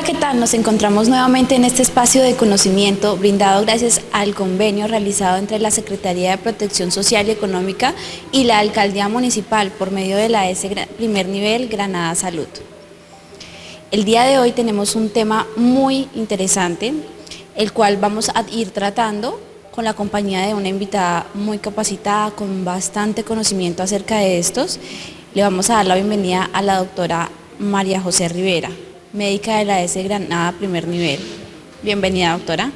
Hola, ¿qué tal? Nos encontramos nuevamente en este espacio de conocimiento brindado gracias al convenio realizado entre la Secretaría de Protección Social y Económica y la Alcaldía Municipal por medio de la S Primer Nivel Granada Salud. El día de hoy tenemos un tema muy interesante, el cual vamos a ir tratando con la compañía de una invitada muy capacitada, con bastante conocimiento acerca de estos. Le vamos a dar la bienvenida a la doctora María José Rivera, médica de la S Granada Primer Nivel. Bienvenida, doctora.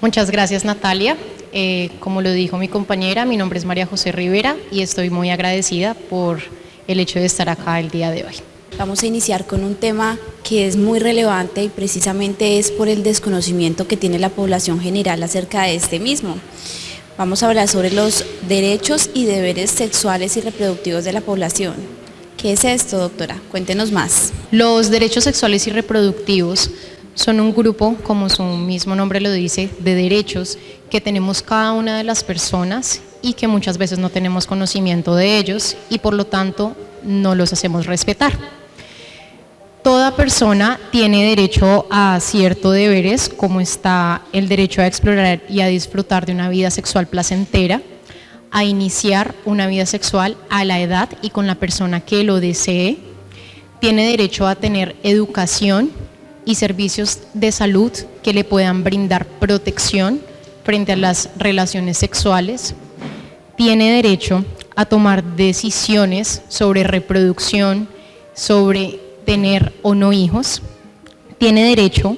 Muchas gracias, Natalia. Eh, como lo dijo mi compañera, mi nombre es María José Rivera y estoy muy agradecida por el hecho de estar acá el día de hoy. Vamos a iniciar con un tema que es muy relevante y precisamente es por el desconocimiento que tiene la población general acerca de este mismo. Vamos a hablar sobre los derechos y deberes sexuales y reproductivos de la población. ¿Qué es esto, doctora? Cuéntenos más. Los derechos sexuales y reproductivos son un grupo, como su mismo nombre lo dice, de derechos que tenemos cada una de las personas y que muchas veces no tenemos conocimiento de ellos y por lo tanto no los hacemos respetar. Toda persona tiene derecho a ciertos deberes, como está el derecho a explorar y a disfrutar de una vida sexual placentera, a iniciar una vida sexual a la edad y con la persona que lo desee, tiene derecho a tener educación y servicios de salud que le puedan brindar protección frente a las relaciones sexuales, tiene derecho a tomar decisiones sobre reproducción, sobre tener o no hijos, tiene derecho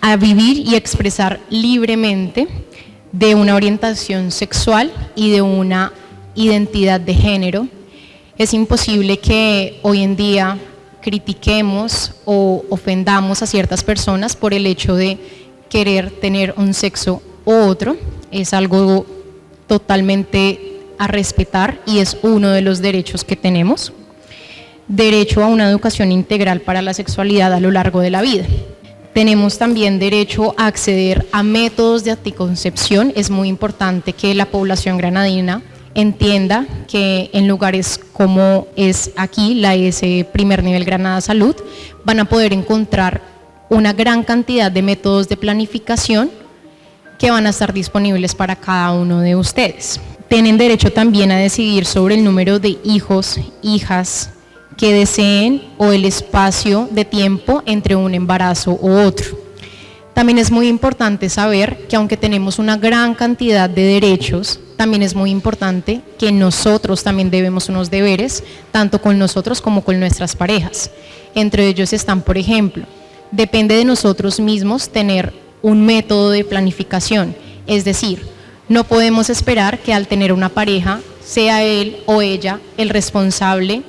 a vivir y expresar libremente de una orientación sexual y de una identidad de género. Es imposible que hoy en día critiquemos o ofendamos a ciertas personas por el hecho de querer tener un sexo u otro. Es algo totalmente a respetar y es uno de los derechos que tenemos derecho a una educación integral para la sexualidad a lo largo de la vida. Tenemos también derecho a acceder a métodos de anticoncepción. Es muy importante que la población granadina entienda que en lugares como es aquí, la S Primer Nivel Granada Salud, van a poder encontrar una gran cantidad de métodos de planificación que van a estar disponibles para cada uno de ustedes. Tienen derecho también a decidir sobre el número de hijos, hijas, que deseen o el espacio de tiempo entre un embarazo u otro. También es muy importante saber que aunque tenemos una gran cantidad de derechos, también es muy importante que nosotros también debemos unos deberes, tanto con nosotros como con nuestras parejas. Entre ellos están, por ejemplo, depende de nosotros mismos tener un método de planificación, es decir, no podemos esperar que al tener una pareja sea él o ella el responsable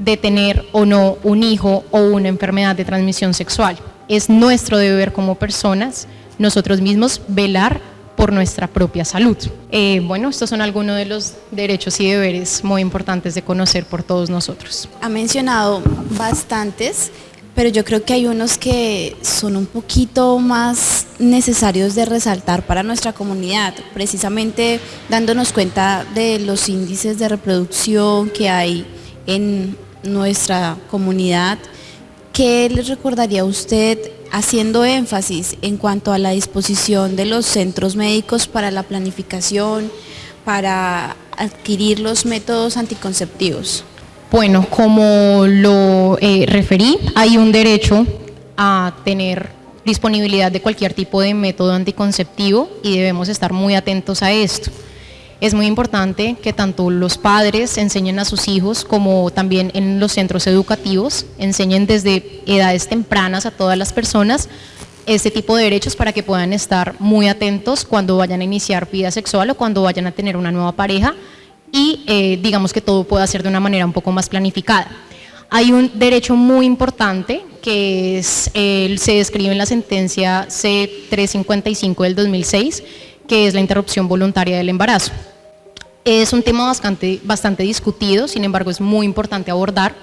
de tener o no un hijo o una enfermedad de transmisión sexual. Es nuestro deber como personas, nosotros mismos, velar por nuestra propia salud. Eh, bueno, estos son algunos de los derechos y deberes muy importantes de conocer por todos nosotros. Ha mencionado bastantes, pero yo creo que hay unos que son un poquito más necesarios de resaltar para nuestra comunidad, precisamente dándonos cuenta de los índices de reproducción que hay en nuestra comunidad, ¿qué les recordaría usted haciendo énfasis en cuanto a la disposición de los centros médicos para la planificación, para adquirir los métodos anticonceptivos? Bueno, como lo eh, referí, hay un derecho a tener disponibilidad de cualquier tipo de método anticonceptivo y debemos estar muy atentos a esto. Es muy importante que tanto los padres enseñen a sus hijos como también en los centros educativos, enseñen desde edades tempranas a todas las personas este tipo de derechos para que puedan estar muy atentos cuando vayan a iniciar vida sexual o cuando vayan a tener una nueva pareja y eh, digamos que todo pueda ser de una manera un poco más planificada. Hay un derecho muy importante que se describe en la sentencia C355 del 2006, que es la interrupción voluntaria del embarazo. Es un tema bastante, bastante discutido, sin embargo es muy importante abordar.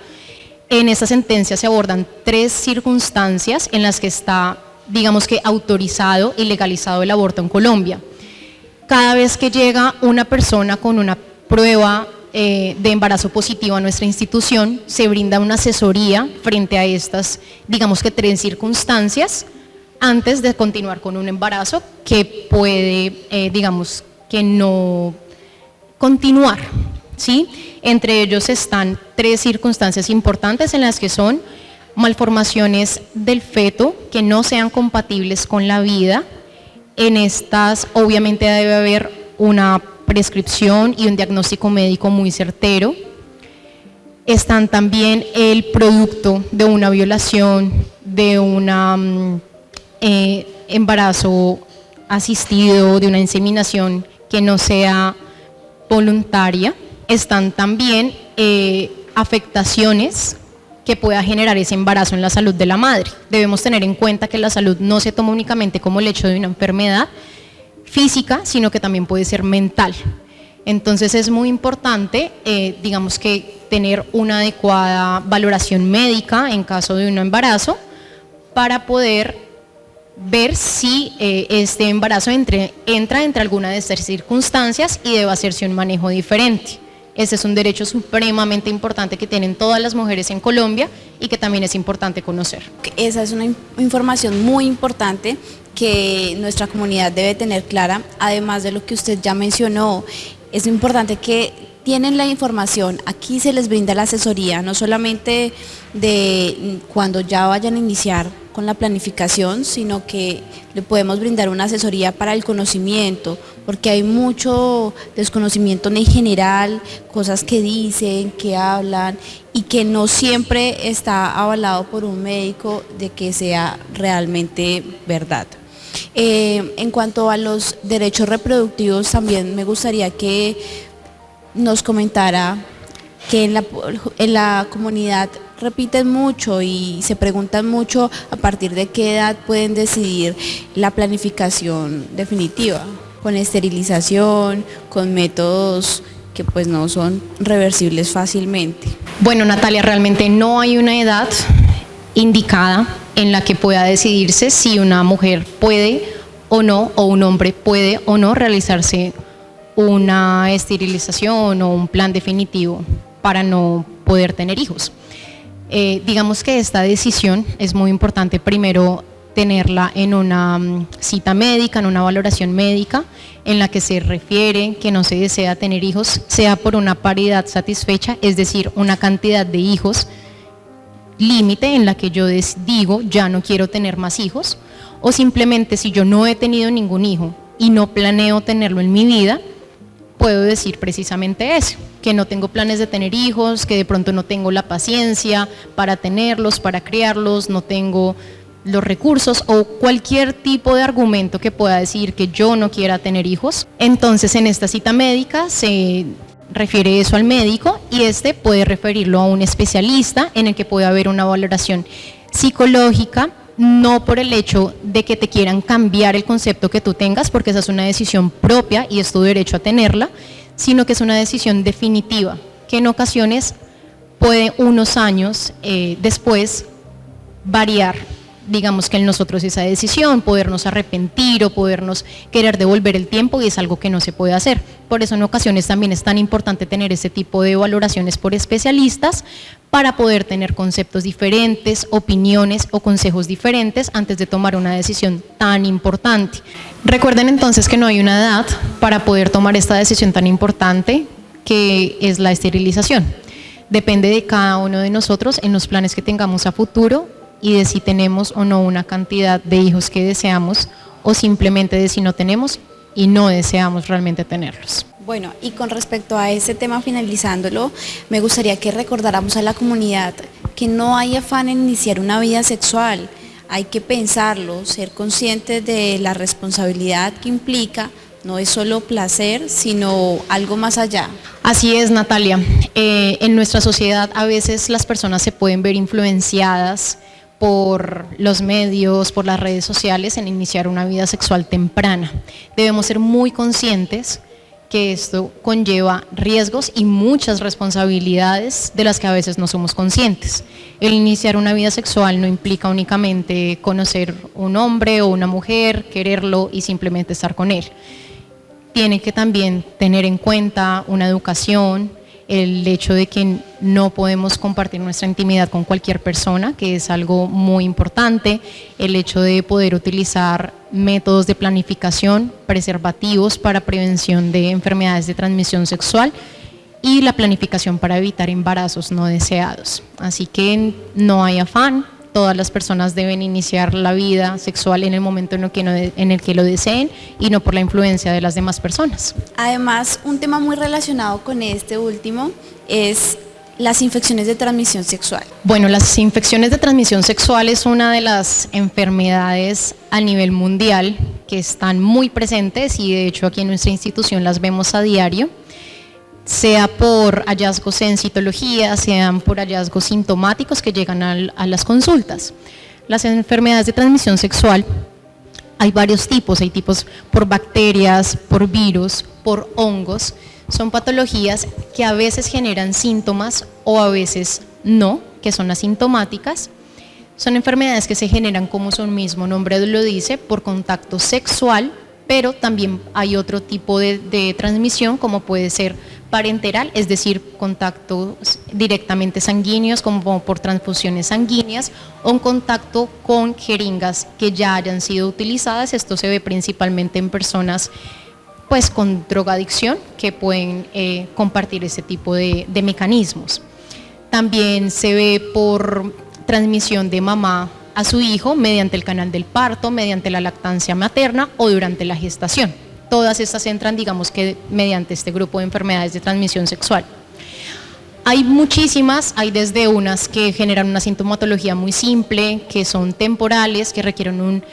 En esta sentencia se abordan tres circunstancias en las que está, digamos que, autorizado y legalizado el aborto en Colombia. Cada vez que llega una persona con una prueba eh, de embarazo positivo a nuestra institución, se brinda una asesoría frente a estas, digamos que tres circunstancias, antes de continuar con un embarazo que puede, eh, digamos, que no continuar, ¿sí? Entre ellos están tres circunstancias importantes en las que son malformaciones del feto que no sean compatibles con la vida. En estas obviamente debe haber una prescripción y un diagnóstico médico muy certero. Están también el producto de una violación, de un eh, embarazo asistido, de una inseminación que no sea voluntaria. Están también eh, afectaciones que pueda generar ese embarazo en la salud de la madre. Debemos tener en cuenta que la salud no se toma únicamente como el hecho de una enfermedad física, sino que también puede ser mental. Entonces es muy importante, eh, digamos que tener una adecuada valoración médica en caso de un embarazo para poder ver si eh, este embarazo entra entre alguna de estas circunstancias y debe hacerse un manejo diferente. Ese es un derecho supremamente importante que tienen todas las mujeres en Colombia y que también es importante conocer. Esa es una información muy importante que nuestra comunidad debe tener clara, además de lo que usted ya mencionó, es importante que tienen la información, aquí se les brinda la asesoría, no solamente de cuando ya vayan a iniciar con la planificación, sino que le podemos brindar una asesoría para el conocimiento, porque hay mucho desconocimiento en general, cosas que dicen, que hablan y que no siempre está avalado por un médico de que sea realmente verdad. Eh, en cuanto a los derechos reproductivos, también me gustaría que nos comentara que en la, en la comunidad repiten mucho y se preguntan mucho a partir de qué edad pueden decidir la planificación definitiva, con esterilización, con métodos que pues no son reversibles fácilmente. Bueno Natalia, realmente no hay una edad indicada en la que pueda decidirse si una mujer puede o no, o un hombre puede o no realizarse una esterilización o un plan definitivo para no poder tener hijos. Eh, digamos que esta decisión es muy importante primero tenerla en una mm, cita médica, en una valoración médica, en la que se refiere que no se desea tener hijos, sea por una paridad satisfecha, es decir, una cantidad de hijos límite en la que yo digo ya no quiero tener más hijos, o simplemente si yo no he tenido ningún hijo y no planeo tenerlo en mi vida, puedo decir precisamente eso, que no tengo planes de tener hijos, que de pronto no tengo la paciencia para tenerlos, para criarlos, no tengo los recursos o cualquier tipo de argumento que pueda decir que yo no quiera tener hijos. Entonces en esta cita médica se refiere eso al médico y este puede referirlo a un especialista en el que puede haber una valoración psicológica, no por el hecho de que te quieran cambiar el concepto que tú tengas, porque esa es una decisión propia y es tu derecho a tenerla, sino que es una decisión definitiva, que en ocasiones puede unos años eh, después variar digamos que en nosotros esa decisión, podernos arrepentir o podernos querer devolver el tiempo y es algo que no se puede hacer. Por eso en ocasiones también es tan importante tener ese tipo de valoraciones por especialistas para poder tener conceptos diferentes, opiniones o consejos diferentes antes de tomar una decisión tan importante. Recuerden entonces que no hay una edad para poder tomar esta decisión tan importante que es la esterilización. Depende de cada uno de nosotros en los planes que tengamos a futuro y de si tenemos o no una cantidad de hijos que deseamos o simplemente de si no tenemos y no deseamos realmente tenerlos. Bueno, y con respecto a ese tema finalizándolo, me gustaría que recordáramos a la comunidad que no hay afán en iniciar una vida sexual, hay que pensarlo, ser conscientes de la responsabilidad que implica, no es solo placer, sino algo más allá. Así es, Natalia. Eh, en nuestra sociedad a veces las personas se pueden ver influenciadas por los medios, por las redes sociales en iniciar una vida sexual temprana. Debemos ser muy conscientes que esto conlleva riesgos y muchas responsabilidades de las que a veces no somos conscientes. El iniciar una vida sexual no implica únicamente conocer un hombre o una mujer, quererlo y simplemente estar con él. Tiene que también tener en cuenta una educación, el hecho de que no podemos compartir nuestra intimidad con cualquier persona, que es algo muy importante, el hecho de poder utilizar métodos de planificación, preservativos para prevención de enfermedades de transmisión sexual y la planificación para evitar embarazos no deseados. Así que no hay afán, todas las personas deben iniciar la vida sexual en el momento en el, que en el que lo deseen y no por la influencia de las demás personas. Además, un tema muy relacionado con este último es las infecciones de transmisión sexual. Bueno, las infecciones de transmisión sexual es una de las enfermedades a nivel mundial que están muy presentes y de hecho aquí en nuestra institución las vemos a diario sea por hallazgos en citología, sean por hallazgos sintomáticos que llegan a, las consultas. Las enfermedades de transmisión sexual hay varios tipos, hay tipos por bacterias, por virus, por hongos. Son patologías que a veces generan síntomas o a veces no, que son asintomáticas. Son enfermedades que se generan, como su mismo nombre lo dice, por contacto sexual, pero también hay otro tipo de, transmisión, como puede ser parenteral, es decir, contactos directamente sanguíneos como por transfusiones sanguíneas o un contacto con jeringas que ya hayan sido utilizadas. Esto se ve principalmente en personas pues con drogadicción que pueden eh, compartir ese tipo de mecanismos. También se ve por transmisión de mamá a su hijo mediante el canal del parto, mediante la lactancia materna o durante la gestación todas estas entran, digamos que mediante este grupo de enfermedades de transmisión sexual. Hay muchísimas, hay desde unas que generan una sintomatología muy simple, que son temporales, que requieren un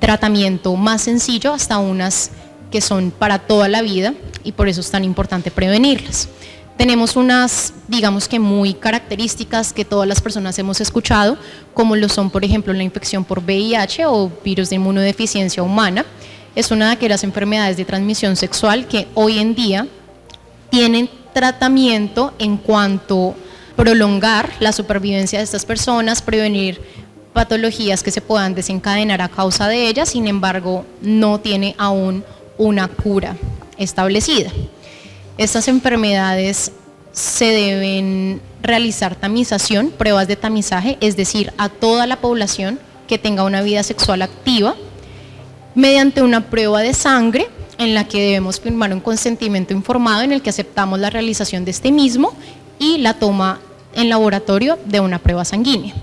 tratamiento más sencillo, hasta unas que son para toda la vida y por eso es tan importante prevenirlas. Tenemos unas, digamos que muy características que todas las personas hemos escuchado, como lo son, por ejemplo, la infección por VIH o virus de inmunodeficiencia humana, es una de aquellas enfermedades de transmisión sexual que hoy en día tienen tratamiento en cuanto prolongar la supervivencia de estas personas, prevenir patologías que se puedan desencadenar a causa de ellas, sin embargo no tiene aún una cura establecida. Estas enfermedades se deben realizar tamización, pruebas de tamizaje, es decir, a toda la población que tenga una vida sexual activa, mediante una prueba de sangre en la que debemos firmar un consentimiento informado en el que aceptamos la realización de este mismo y la toma en laboratorio de una prueba sanguínea.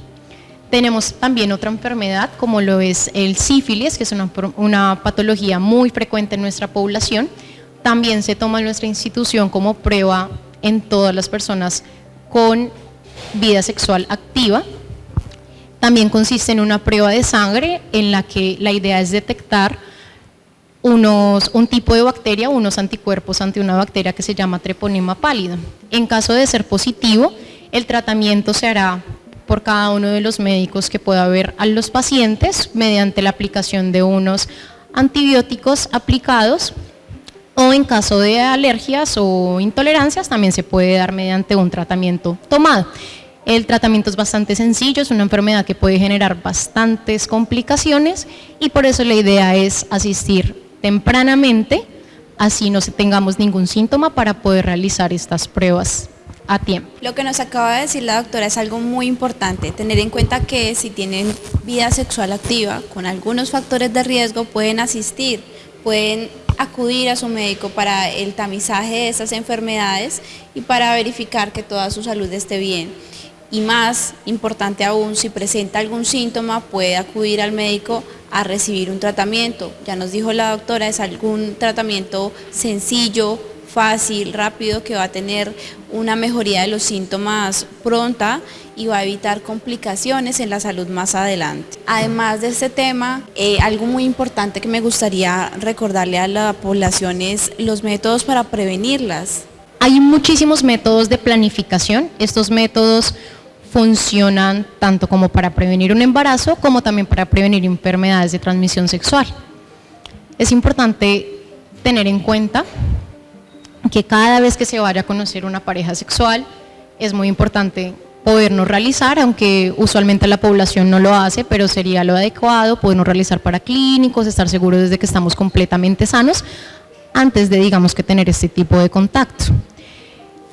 Tenemos también otra enfermedad como lo es el sífilis, que es una, una patología muy frecuente en nuestra población. También se toma en nuestra institución como prueba en todas las personas con vida sexual activa también consiste en una prueba de sangre en la que la idea es detectar unos, un tipo de bacteria, unos anticuerpos ante una bacteria que se llama treponema pálido. En caso de ser positivo, el tratamiento se hará por cada uno de los médicos que pueda haber a los pacientes mediante la aplicación de unos antibióticos aplicados o en caso de alergias o intolerancias también se puede dar mediante un tratamiento tomado. El tratamiento es bastante sencillo, es una enfermedad que puede generar bastantes complicaciones y por eso la idea es asistir tempranamente, así no tengamos ningún síntoma para poder realizar estas pruebas a tiempo. Lo que nos acaba de decir la doctora es algo muy importante, tener en cuenta que si tienen vida sexual activa con algunos factores de riesgo pueden asistir, pueden acudir a su médico para el tamizaje de esas enfermedades y para verificar que toda su salud esté bien y más importante aún, si presenta algún síntoma puede acudir al médico a recibir un tratamiento. Ya nos dijo la doctora, es algún tratamiento sencillo, fácil, rápido, que va a tener una mejoría de los síntomas pronta y va a evitar complicaciones en la salud más adelante. Además de este tema, eh, algo muy importante que me gustaría recordarle a la población es los métodos para prevenirlas. Hay muchísimos métodos de planificación, estos métodos funcionan tanto como para prevenir un embarazo como también para prevenir enfermedades de transmisión sexual. Es importante tener en cuenta que cada vez que se vaya a conocer una pareja sexual es muy importante podernos realizar, aunque usualmente la población no lo hace, pero sería lo adecuado, podernos realizar para clínicos, estar seguros de que estamos completamente sanos antes de digamos que tener este tipo de contacto.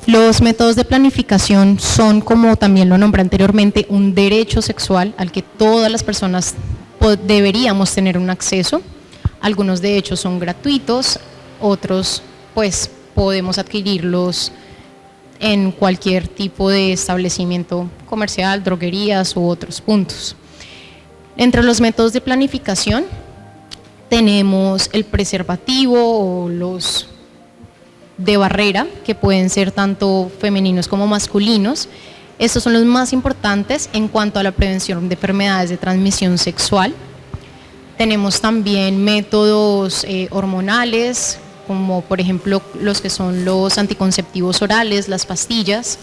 Los métodos de planificación son, como también lo nombré anteriormente, un derecho sexual al que todas las personas deberíamos tener un acceso. Algunos de hecho son gratuitos, otros pues podemos adquirirlos en cualquier tipo de establecimiento comercial, droguerías u otros puntos. Entre los métodos de planificación tenemos el preservativo o los de barrera, que pueden ser tanto femeninos como masculinos. Estos son los más importantes en cuanto a la prevención de enfermedades de transmisión sexual. Tenemos también métodos eh, hormonales, como por ejemplo los que son los anticonceptivos orales, las pastillas,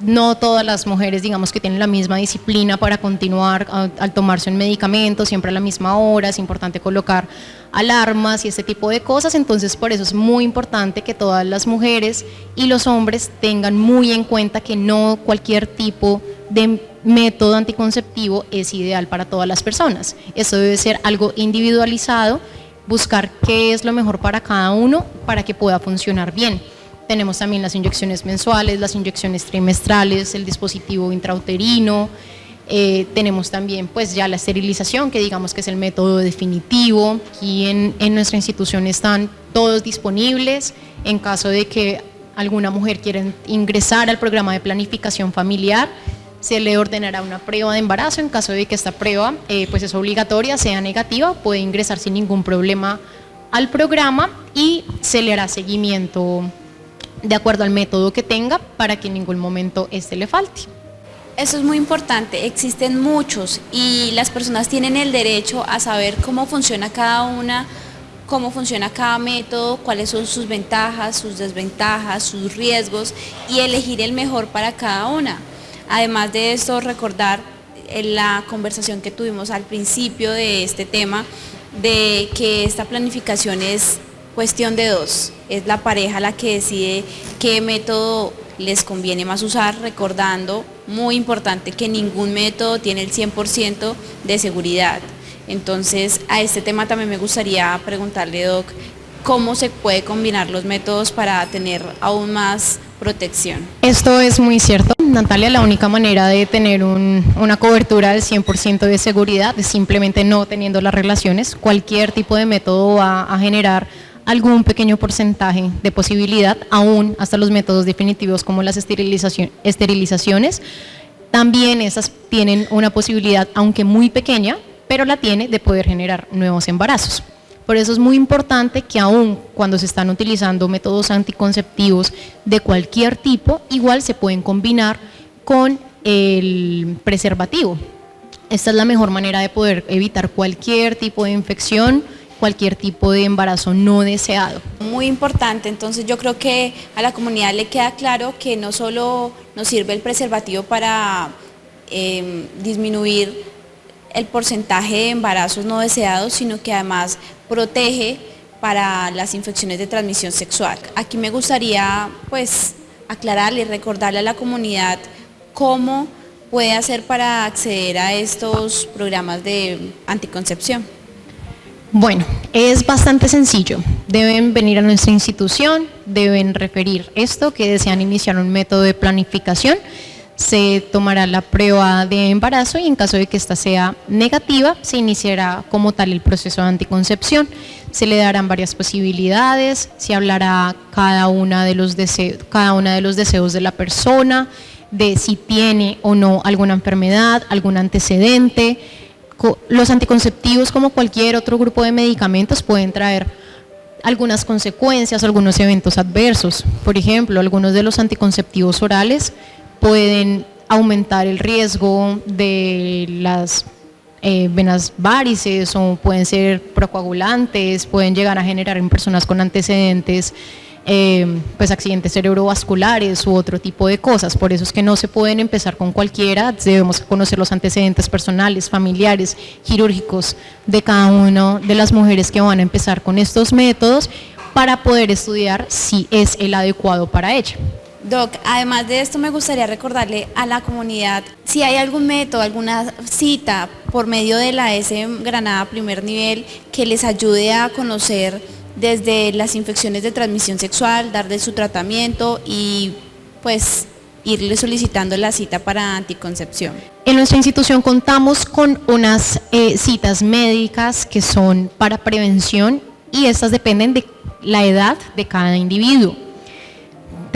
no todas las mujeres, digamos, que tienen la misma disciplina para continuar al tomarse un medicamento, siempre a la misma hora, es importante colocar alarmas y este tipo de cosas, entonces por eso es muy importante que todas las mujeres y los hombres tengan muy en cuenta que no cualquier tipo de método anticonceptivo es ideal para todas las personas. Eso debe ser algo individualizado, buscar qué es lo mejor para cada uno para que pueda funcionar bien. Tenemos también las inyecciones mensuales, las inyecciones trimestrales, el dispositivo intrauterino, eh, tenemos también pues ya la esterilización, que digamos que es el método definitivo. Aquí en, en nuestra institución están todos disponibles en caso de que alguna mujer quiera ingresar al programa de planificación familiar, se le ordenará una prueba de embarazo, en caso de que esta prueba eh, pues es obligatoria, sea negativa, puede ingresar sin ningún problema al programa y se le hará seguimiento de acuerdo al método que tenga para que en ningún momento este le falte. Eso es muy importante, existen muchos y las personas tienen el derecho a saber cómo funciona cada una, cómo funciona cada método, cuáles son sus ventajas, sus desventajas, sus riesgos y elegir el mejor para cada una. Además de esto, recordar en la conversación que tuvimos al principio de este tema, de que esta planificación es cuestión de dos. Es la pareja la que decide qué método les conviene más usar, recordando, muy importante, que ningún método tiene el 100% de seguridad. Entonces, a este tema también me gustaría preguntarle, Doc, cómo se puede combinar los métodos para tener aún más protección. Esto es muy cierto. Natalia, la única manera de tener una cobertura del 100% de seguridad es simplemente no teniendo las relaciones. Cualquier tipo de método va a generar algún pequeño porcentaje de posibilidad, aún hasta los métodos definitivos como las esterilizaciones, también esas tienen una posibilidad, aunque muy pequeña, pero la tiene de poder generar nuevos embarazos. Por eso es muy importante que aún cuando se están utilizando métodos anticonceptivos de cualquier tipo, igual se pueden combinar con el preservativo. Esta es la mejor manera de poder evitar cualquier tipo de infección, cualquier tipo de embarazo no deseado. Muy importante, entonces yo creo que a la comunidad le queda claro que no solo nos sirve el preservativo para em, disminuir el porcentaje de embarazos no deseados, sino que además protege para las infecciones de transmisión sexual. Aquí me gustaría pues aclararle y recordarle a la comunidad cómo puede hacer para acceder a estos programas de anticoncepción. Bueno, es bastante sencillo. Deben venir a nuestra institución, deben referir esto, que desean iniciar un método de planificación, se tomará la prueba de embarazo y en caso de que ésta sea negativa, se iniciará como tal el proceso de anticoncepción. Se le darán varias posibilidades, se hablará cada una de los cada una de los deseos de la persona, de si tiene o no alguna enfermedad, algún antecedente, los anticonceptivos, como cualquier otro grupo de medicamentos, pueden traer algunas consecuencias, algunos eventos adversos. Por ejemplo, algunos de los anticonceptivos orales pueden aumentar el riesgo de las eh, venas varices o pueden ser procoagulantes, pueden llegar a generar en personas con antecedentes Em, pues accidentes cerebrovasculares u otro tipo de cosas. Por eso es que no se pueden empezar con cualquiera, debemos conocer los antecedentes personales, familiares, quirúrgicos de cada una de las mujeres que van a empezar con estos métodos para poder estudiar si es el adecuado para ella. Doc, además de esto me gustaría recordarle a la comunidad si hay algún método, alguna cita por medio de la S Granada primer nivel que les ayude a conocer desde las infecciones de transmisión sexual, darle su tratamiento y pues irle solicitando la cita para anticoncepción. En nuestra institución contamos con unas eh, citas médicas que son para prevención y estas dependen de la edad de cada individuo.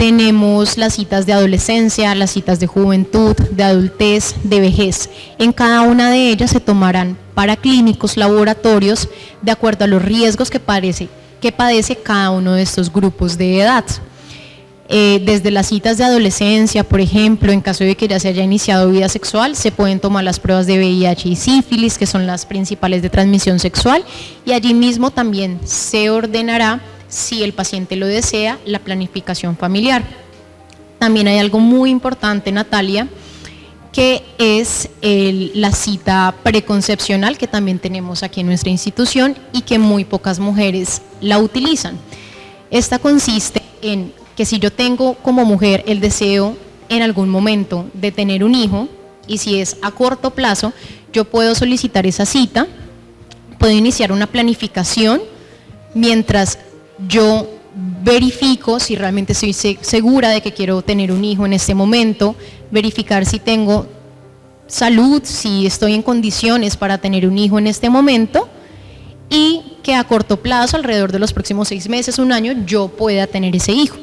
Tenemos las citas de adolescencia, las citas de juventud, de adultez, de vejez. En cada una de ellas se tomarán para clínicos, laboratorios, de acuerdo a los riesgos que, parece, que padece cada uno de estos grupos de edad. Eh, desde las citas de adolescencia, por ejemplo, en caso de que ya se haya iniciado vida sexual, se pueden tomar las pruebas de VIH y sífilis, que son las principales de transmisión sexual, y allí mismo también se ordenará si el paciente lo desea, la planificación familiar. También hay algo muy importante, Natalia, que es la cita preconcepcional que también tenemos aquí en nuestra institución y que muy pocas mujeres la utilizan. Esta consiste en que si yo tengo como mujer el deseo en algún momento de tener un hijo y si es a corto plazo, yo puedo solicitar esa cita, puedo iniciar una planificación mientras yo verifico si realmente estoy segura de que quiero tener un hijo en este momento, verificar si tengo salud, si estoy en condiciones para tener un hijo en este momento y que a corto plazo, alrededor de los próximos seis meses, un año, yo pueda tener ese hijo.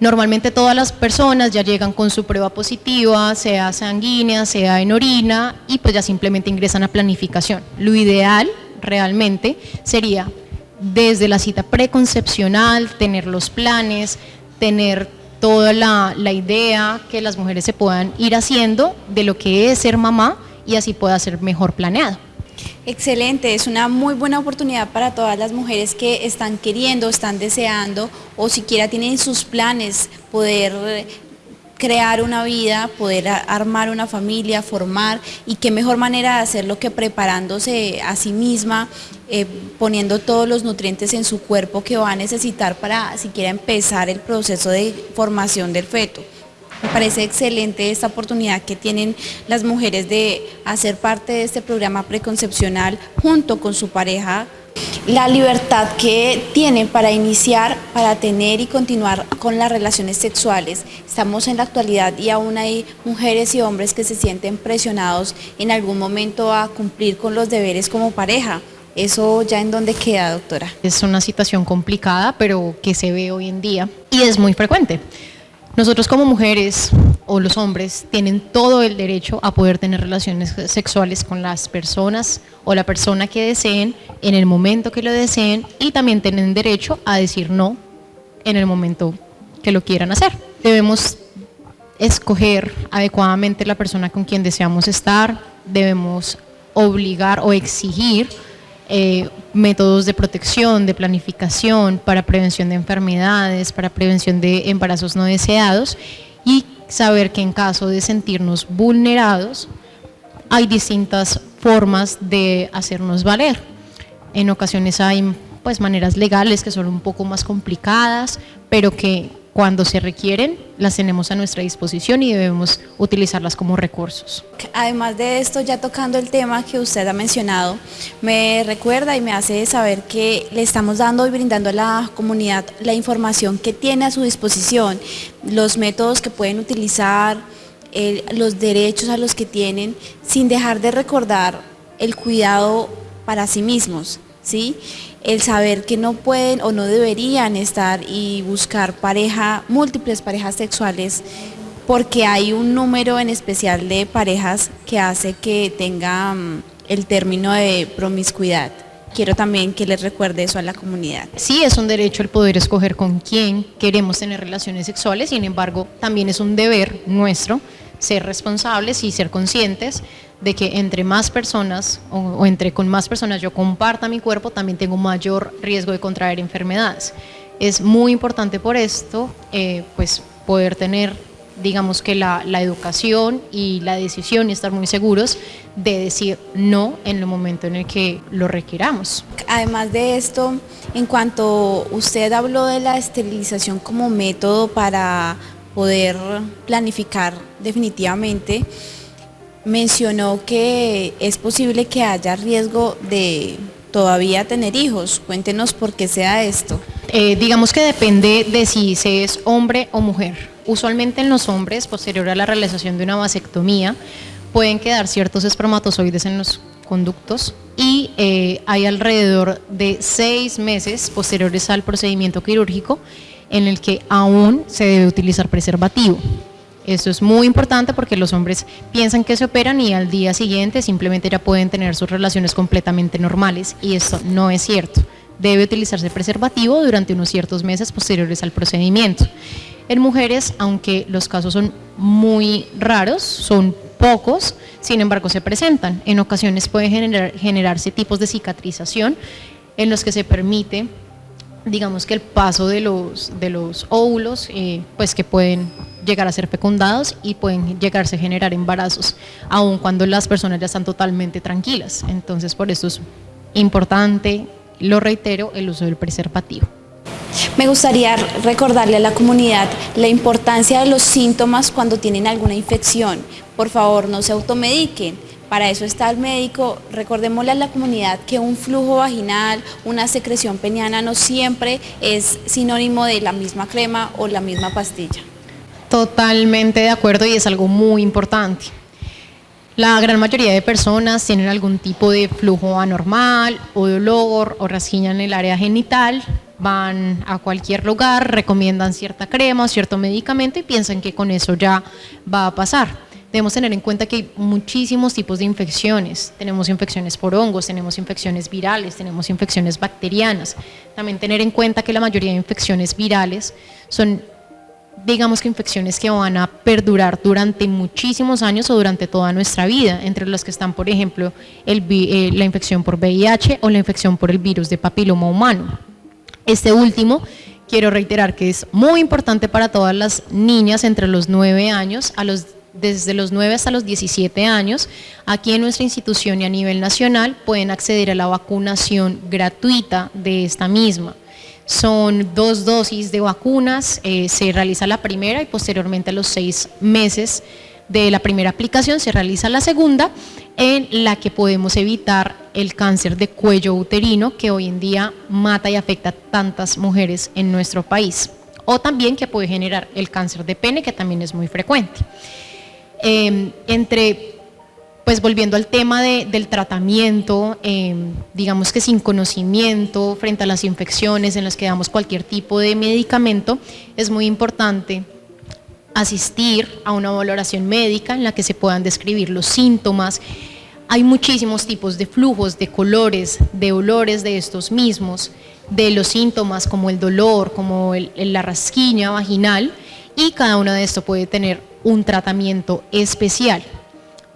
Normalmente todas las personas ya llegan con su prueba positiva, sea sanguínea, sea en orina, y pues ya simplemente ingresan a planificación. Lo ideal realmente sería desde la cita preconcepcional, tener los planes, tener toda la, idea que las mujeres se puedan ir haciendo de lo que es ser mamá y así pueda ser mejor planeado. Excelente, es una muy buena oportunidad para todas las mujeres que están queriendo, están deseando o siquiera tienen sus planes poder crear una vida, poder armar una familia, formar y qué mejor manera de hacerlo que preparándose a sí misma, eh, poniendo todos los nutrientes en su cuerpo que va a necesitar para siquiera empezar el proceso de formación del feto. Me parece excelente esta oportunidad que tienen las mujeres de hacer parte de este programa preconcepcional junto con su pareja la libertad que tienen para iniciar, para tener y continuar con las relaciones sexuales. Estamos en la actualidad y aún hay mujeres y hombres que se sienten presionados en algún momento a cumplir con los deberes como pareja. ¿Eso ya en dónde queda, doctora? Es una situación complicada, pero que se ve hoy en día y es muy frecuente. Nosotros como mujeres o los hombres tienen todo el derecho a poder tener relaciones sexuales con las personas o la persona que deseen en el momento que lo deseen y también tienen derecho a decir no en el momento que lo quieran hacer. Debemos escoger adecuadamente la persona con quien deseamos estar, debemos obligar o exigir eh, métodos de protección, de planificación, para prevención de enfermedades, para prevención de embarazos no deseados y saber que en caso de sentirnos vulnerados hay distintas formas de hacernos valer. En ocasiones hay pues maneras legales que son un poco más complicadas, pero que cuando se requieren, las tenemos a nuestra disposición y debemos utilizarlas como recursos. Además de esto, ya tocando el tema que usted ha mencionado, me recuerda y me hace saber que le estamos dando y brindando a la comunidad la información que tiene a su disposición, los métodos que pueden utilizar, los derechos a los que tienen, sin dejar de recordar el cuidado para sí mismos. El saber que no pueden o no deberían estar y buscar pareja, múltiples parejas sexuales, porque hay un número en especial de parejas que hace que tenga mm, el término de promiscuidad. Quiero también que les recuerde eso a la comunidad. Sí, es un derecho el poder escoger con quién queremos tener relaciones sexuales, sin embargo, también es un deber nuestro ser responsables y ser conscientes de que entre más personas o, entre con más personas yo comparta mi cuerpo, también tengo mayor riesgo de contraer enfermedades. Es muy importante por esto, eh, pues poder tener, digamos que la, la, educación y la decisión y estar muy seguros de decir no en el momento en el que lo requiramos. Además de esto, en cuanto usted habló de la esterilización como método para poder planificar definitivamente, mencionó que es posible que haya riesgo de todavía tener hijos. Cuéntenos por qué sea esto. Eh, digamos que depende de si se es hombre o mujer. Usualmente en los hombres, posterior a la realización de una vasectomía, pueden quedar ciertos espermatozoides en los conductos y eh, hay alrededor de seis meses posteriores al procedimiento quirúrgico en el que aún se debe utilizar preservativo. Esto es muy importante porque los hombres piensan que se operan y al día siguiente simplemente ya pueden tener sus relaciones completamente normales y esto no es cierto. Debe utilizarse preservativo durante unos ciertos meses posteriores al procedimiento. En mujeres, aunque los casos son muy raros, son pocos, sin embargo se presentan. En ocasiones pueden generarse tipos de cicatrización en los que se permite digamos que el paso de los, de los óvulos, eh, pues que pueden llegar a ser fecundados y pueden llegarse a generar embarazos, aun cuando las personas ya están totalmente tranquilas. Entonces, por eso es importante, lo reitero, el uso del preservativo. Me gustaría recordarle a la comunidad la importancia de los síntomas cuando tienen alguna infección. Por favor, no se automediquen para eso está el médico. Recordémosle a la comunidad que un flujo vaginal, una secreción peniana no siempre es sinónimo de la misma crema o la misma pastilla. Totalmente de acuerdo y es algo muy importante. La gran mayoría de personas tienen algún tipo de flujo anormal o dolor o rasquiña en el área genital, van a cualquier lugar, recomiendan cierta crema o cierto medicamento y piensan que con eso ya va a pasar debemos tener en cuenta que hay muchísimos tipos de infecciones. Tenemos infecciones por hongos, tenemos infecciones virales, tenemos infecciones bacterianas. También tener en cuenta que la mayoría de infecciones virales son, digamos que infecciones que van a perdurar durante muchísimos años o durante toda nuestra vida, entre las que están, por ejemplo, eh, la infección por VIH o la infección por el virus de papiloma humano. Este último quiero reiterar que es muy importante para todas las niñas entre los 9 años a los desde los 9 hasta los 17 años, aquí en nuestra institución y a nivel nacional pueden acceder a la vacunación gratuita de esta misma. Son dos dosis de vacunas, eh, se realiza la primera y posteriormente a los seis meses de la primera aplicación se realiza la segunda, en la que podemos evitar el cáncer de cuello uterino que hoy en día mata y afecta a tantas mujeres en nuestro país, o también que puede generar el cáncer de pene que también es muy frecuente. Em, entre, pues volviendo al tema del tratamiento, em, digamos que sin conocimiento frente a las infecciones en las que damos cualquier tipo de medicamento, es muy importante asistir a una valoración médica en la que se puedan describir los síntomas. Hay muchísimos tipos de flujos, de colores, de olores de estos mismos, de los síntomas como el dolor, como la rasquiña vaginal, y cada uno de estos puede tener un tratamiento especial.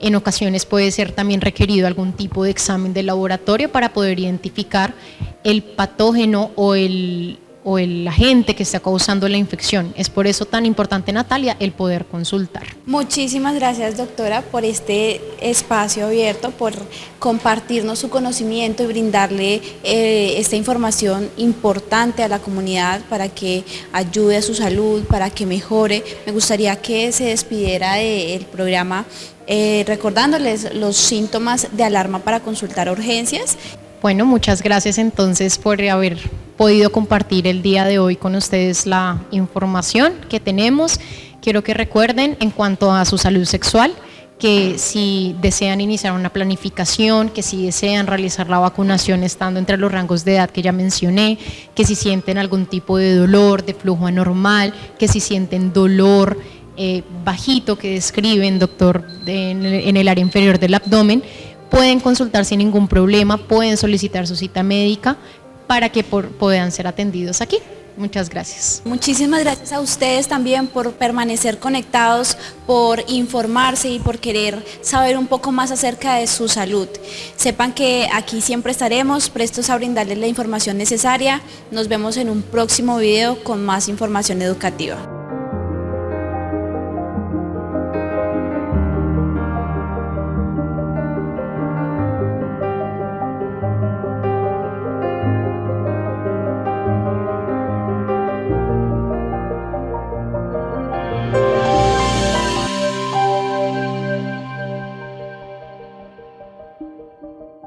En ocasiones puede ser también requerido algún tipo de examen de laboratorio para poder identificar el patógeno o el, o el agente que está causando la infección. Es por eso tan importante, Natalia, el poder consultar. Muchísimas gracias, doctora, por este espacio abierto, por compartirnos su conocimiento y brindarle eh, esta información importante a la comunidad para que ayude a su salud, para que mejore. Me gustaría que se despidiera del programa eh, recordándoles los síntomas de alarma para consultar urgencias. Bueno, muchas gracias entonces por haber podido compartir el día de hoy con ustedes la información que tenemos. Quiero que recuerden en cuanto a su salud sexual, que si desean iniciar una planificación, que si desean realizar la vacunación estando entre los rangos de edad que ya mencioné, que si sienten algún tipo de dolor, de flujo anormal, que si sienten dolor eh, bajito que describen, doctor, en el área inferior del abdomen, pueden consultar sin ningún problema, pueden solicitar su cita médica, para que puedan ser atendidos aquí. Muchas gracias. Muchísimas gracias a ustedes también por permanecer conectados, por informarse y por querer saber un poco más acerca de su salud. Sepan que aquí siempre estaremos prestos a brindarles la información necesaria. Nos vemos en un próximo video con más información educativa.